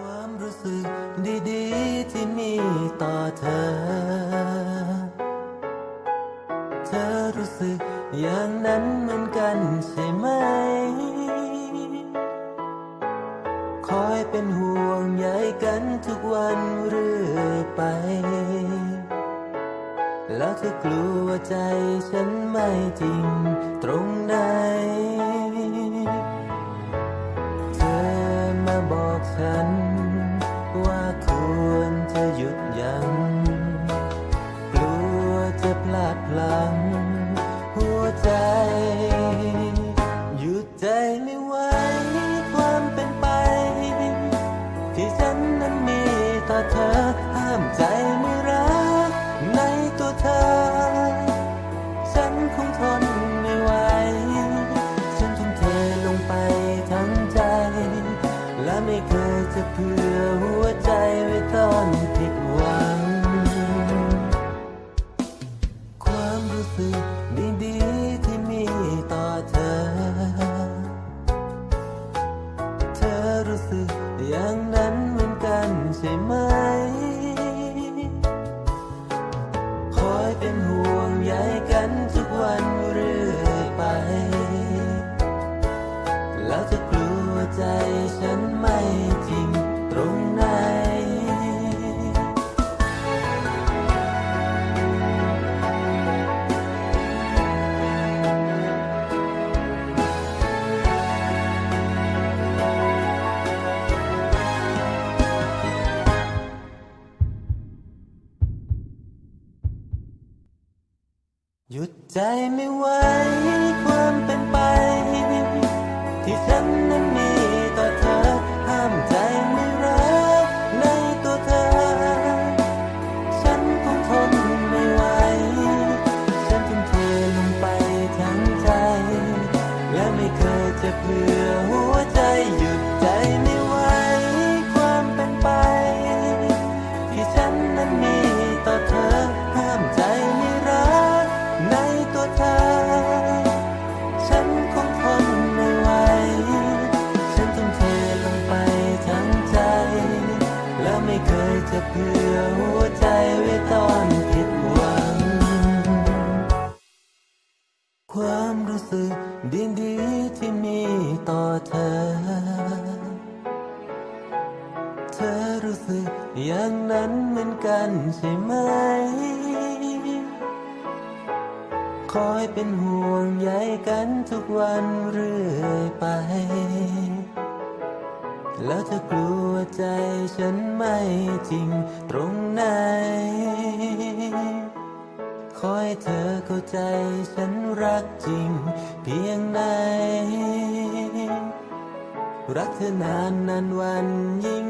ความรู้สึกดีๆ ที่มีต่อเธอ เธอรู้สึกอย่างนั้นเหมือนกันใช่ไหม คอยเป็นห่วงใยกันทุกวันเรื่อยไป แล้วเธอกลัวใจฉันไม่จริงตรงไหน ว่าควรจะหยุดยัง้งกลัวจะพลาดพลั้ง ไม่เคยจะเผื่อหัวใจไว้ตอนผิด หยุดใจไม่ไหวความเป็นไป ที่ฉันนั้นมีต่อเธอ ห้ามใจไม่รักในตัวเธอ ฉันคงทนไม่ไหว ฉันทุ่มเทลงไปทั้งใจ และไม่เคยจะเพื่อ ความรู้สึกดีๆที่มีต่อเธอ เธอรู้สึกอย่างนั้นเหมือนกันใช่ไหม อยเป็นห่วงใยกันทุกวันเรื่อยไป แล้วเธอกลัวใจฉันไม่จริงตรงไหนขอให้เธอเข้าใจฉันรักจริงเพียงไหน รักเธอนานนานวันยิ่ง